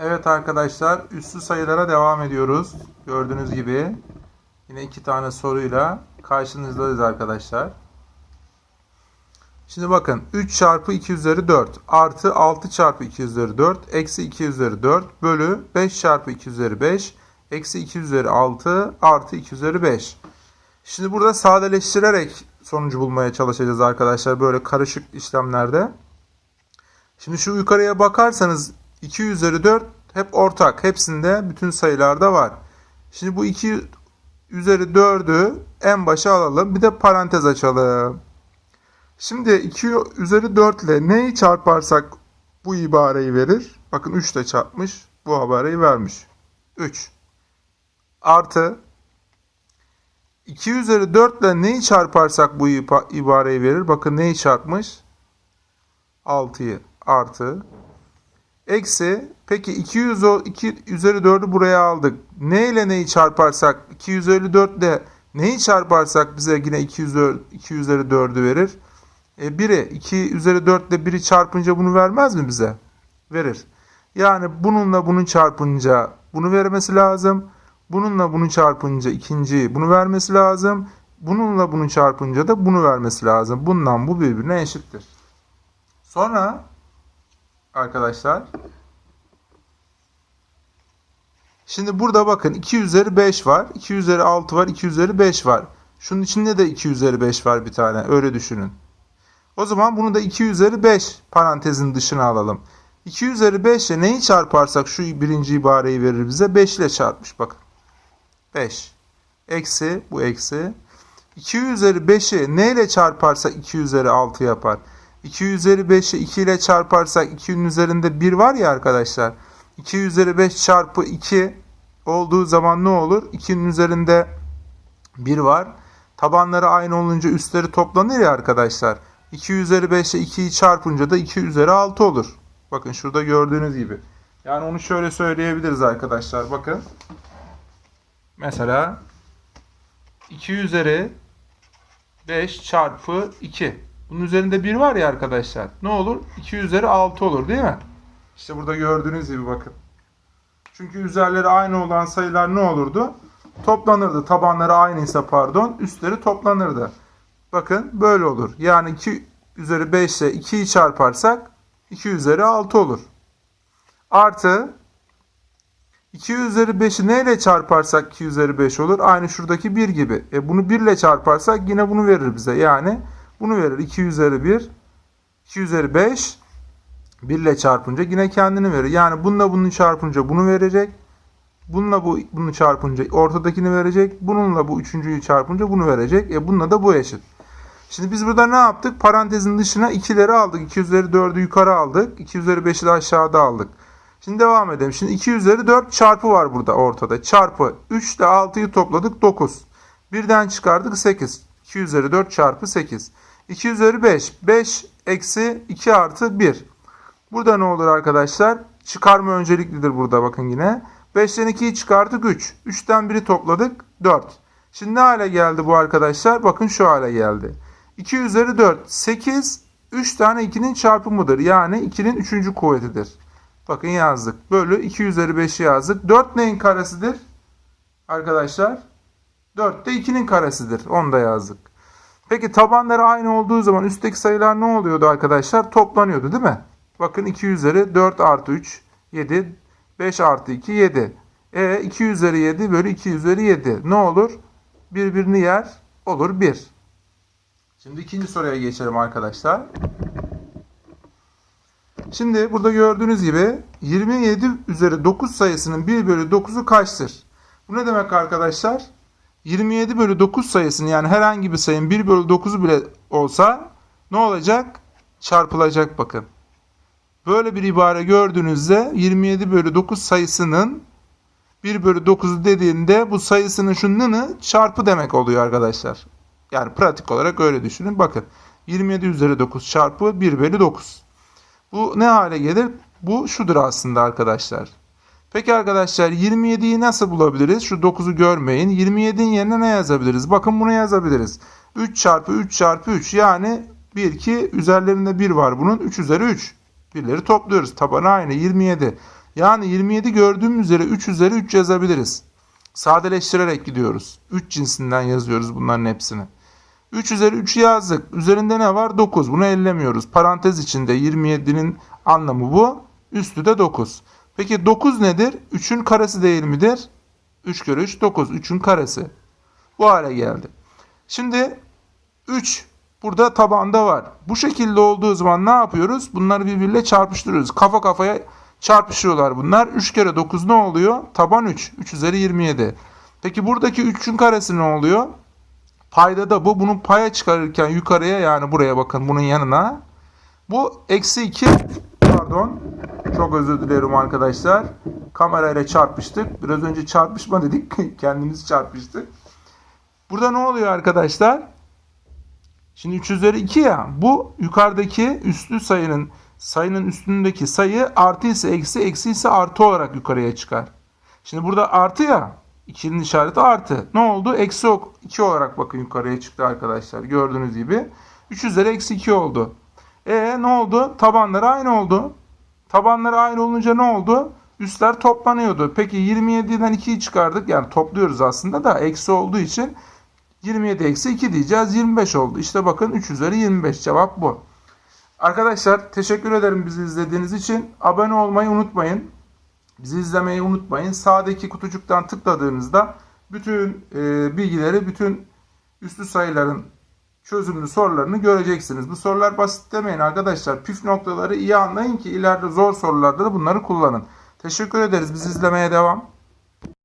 Evet arkadaşlar üssü sayılara devam ediyoruz. Gördüğünüz gibi yine iki tane soruyla karşınızdayız arkadaşlar. Şimdi bakın 3 çarpı 2 üzeri 4 artı 6 çarpı 2 üzeri 4 eksi 2 üzeri 4 bölü 5 çarpı 2 üzeri 5 eksi 2 üzeri 6 artı 2 üzeri 5. Şimdi burada sadeleştirerek sonucu bulmaya çalışacağız arkadaşlar böyle karışık işlemlerde. Şimdi şu yukarıya bakarsanız 2 üzeri 4 hep ortak. Hepsinde bütün sayılarda var. Şimdi bu 2 üzeri 4'ü en başa alalım. Bir de parantez açalım. Şimdi 2 üzeri 4 ile neyi çarparsak bu ibareyi verir? Bakın 3 ile çarpmış. Bu ibareyi vermiş. 3. Artı 2 üzeri 4 ile neyi çarparsak bu iba- ibareyi verir? Bakın neyi çarpmış? 6'yı artı eksi peki 200 o- 2 üzeri 4'ü buraya aldık. Ne ile neyi çarparsak 254 ile neyi çarparsak bize yine 2 üzeri, 2 üzeri 4'ü verir. E 1'i 2 üzeri 4 ile 1'i çarpınca bunu vermez mi bize? Verir. Yani bununla bunu çarpınca bunu vermesi lazım. Bununla bunu çarpınca ikinciyi bunu vermesi lazım. Bununla bunu çarpınca da bunu vermesi lazım. Bundan bu birbirine eşittir. Sonra arkadaşlar şimdi burada bakın 2 üzeri 5 var. 2 üzeri 6 var. 2 üzeri 5 var. Şunun içinde de 2 üzeri 5 var bir tane. Öyle düşünün. O zaman bunu da 2 üzeri 5 parantezin dışına alalım. 2 üzeri 5 ile neyi çarparsak şu birinci ibareyi verir bize. 5 ile çarpmış bakın. 5. Eksi bu eksi. 2 üzeri 5'i neyle çarparsak 2 üzeri 6 yapar. 2 üzeri 5'i 2 ile çarparsak 2'nin üzerinde 1 var ya arkadaşlar. 2 üzeri 5 çarpı 2 olduğu zaman ne olur? 2'nin üzerinde 1 var. Tabanları aynı olunca üstleri toplanır ya arkadaşlar. 2 üzeri 5 ile 2'yi çarpınca da 2 üzeri 6 olur. Bakın şurada gördüğünüz gibi. Yani onu şöyle söyleyebiliriz arkadaşlar. Bakın. Mesela 2 üzeri 5 çarpı 2. Bunun üzerinde 1 var ya arkadaşlar. Ne olur? 2 üzeri 6 olur değil mi? İşte burada gördüğünüz gibi bakın. Çünkü üzerleri aynı olan sayılar ne olurdu? Toplanırdı. Tabanları aynıysa pardon. Üstleri toplanırdı. Bakın böyle olur. Yani 2 üzeri 5 ile 2'yi çarparsak 2 üzeri 6 olur. Artı 2 üzeri 5'i neyle çarparsak 2 üzeri 5 olur? Aynı şuradaki 1 gibi. E bunu 1 ile çarparsak yine bunu verir bize. Yani bunu verir. 2 üzeri 1, 2 üzeri 5, 1 ile çarpınca yine kendini verir. Yani bununla bunu çarpınca bunu verecek. Bununla bu bunu çarpınca ortadakini verecek. Bununla bu üçüncüyü çarpınca bunu verecek. E bununla da bu eşit. Şimdi biz burada ne yaptık? Parantezin dışına 2'leri aldık. 2 üzeri 4'ü yukarı aldık. 2 üzeri 5'i de aşağıda aldık. Şimdi devam edelim. Şimdi 2 üzeri 4 çarpı var burada ortada. Çarpı 3 ile 6'yı topladık 9. Birden çıkardık 8. 2 üzeri 4 çarpı 8. 2 üzeri 5. 5 eksi 2 artı 1. Burada ne olur arkadaşlar? Çıkarma önceliklidir burada bakın yine. 5'ten 2'yi çıkardık 3. 3'ten 1'i topladık 4. Şimdi ne hale geldi bu arkadaşlar? Bakın şu hale geldi. 2 üzeri 4 8 3 tane 2'nin çarpımıdır. Yani 2'nin 3. kuvvetidir. Bakın yazdık. Bölü 2 üzeri 5'i yazdık. 4 neyin karesidir? Arkadaşlar 4 de 2'nin karesidir. Onu da yazdık. Peki tabanları aynı olduğu zaman üstteki sayılar ne oluyordu arkadaşlar? Toplanıyordu değil mi? Bakın 2 üzeri 4 artı 3 7 5 artı 2 7. E 2 üzeri 7 bölü 2 üzeri 7. Ne olur? Birbirini yer. Olur 1. Şimdi ikinci soruya geçelim arkadaşlar. Şimdi burada gördüğünüz gibi 27 üzeri 9 sayısının 1 bölü 9'u kaçtır? Bu ne demek arkadaşlar? 27 bölü 9 sayısını yani herhangi bir sayının 1 bölü 9'u bile olsa ne olacak? Çarpılacak bakın. Böyle bir ibare gördüğünüzde 27 bölü 9 sayısının 1 bölü 9'u dediğinde bu sayısının şununu çarpı demek oluyor arkadaşlar. Yani pratik olarak öyle düşünün. Bakın 27 üzeri 9 çarpı 1 bölü 9. Bu ne hale gelir? Bu şudur aslında arkadaşlar. Peki arkadaşlar 27'yi nasıl bulabiliriz? Şu 9'u görmeyin. 27'in yerine ne yazabiliriz? Bakın bunu yazabiliriz. 3 çarpı 3 çarpı 3 yani 1 2 üzerlerinde 1 var bunun 3 üzeri 3. Birleri topluyoruz. Tabanı aynı 27. Yani 27 gördüğüm üzere 3 üzeri 3 yazabiliriz. Sadeleştirerek gidiyoruz. 3 cinsinden yazıyoruz bunların hepsini. 3 üzeri 3 yazdık. Üzerinde ne var? 9. Bunu ellemiyoruz. Parantez içinde 27'nin anlamı bu. Üstü de 9. Peki 9 nedir? 3'ün karesi değil midir? 3 kere 3 9. 3'ün karesi. Bu hale geldi. Şimdi 3 burada tabanda var. Bu şekilde olduğu zaman ne yapıyoruz? Bunları birbiriyle çarpıştırıyoruz. Kafa kafaya çarpışıyorlar bunlar. 3 kere 9 ne oluyor? Taban 3. 3 üzeri 27. Peki buradaki 3'ün karesi ne oluyor? Payda da bu. Bunu paya çıkarırken yukarıya yani buraya bakın bunun yanına. Bu eksi 2 pardon. Çok özür dilerim arkadaşlar. Kamerayla çarpıştık. Biraz önce çarpışma dedik. Kendimiz çarpıştık. Burada ne oluyor arkadaşlar? Şimdi 3 üzeri 2 ya. Bu yukarıdaki üstlü sayının sayının üstündeki sayı artı ise eksi eksi ise artı olarak yukarıya çıkar. Şimdi burada artı ya. 2'nin işareti artı. Ne oldu? Eksi 2 olarak bakın yukarıya çıktı arkadaşlar. Gördüğünüz gibi. 3 üzeri eksi 2 oldu. E ne oldu? Tabanları aynı oldu. Tabanları aynı olunca ne oldu? Üstler toplanıyordu. Peki 27'den 2'yi çıkardık. Yani topluyoruz aslında da eksi olduğu için 27 eksi 2 diyeceğiz. 25 oldu. İşte bakın 3 üzeri 25 cevap bu. Arkadaşlar teşekkür ederim bizi izlediğiniz için. Abone olmayı unutmayın. Bizi izlemeyi unutmayın. Sağdaki kutucuktan tıkladığınızda bütün e, bilgileri, bütün üslü sayıların çözümlü sorularını göreceksiniz. Bu sorular basit demeyin arkadaşlar. Püf noktaları iyi anlayın ki ileride zor sorularda da bunları kullanın. Teşekkür ederiz. Bizi izlemeye devam.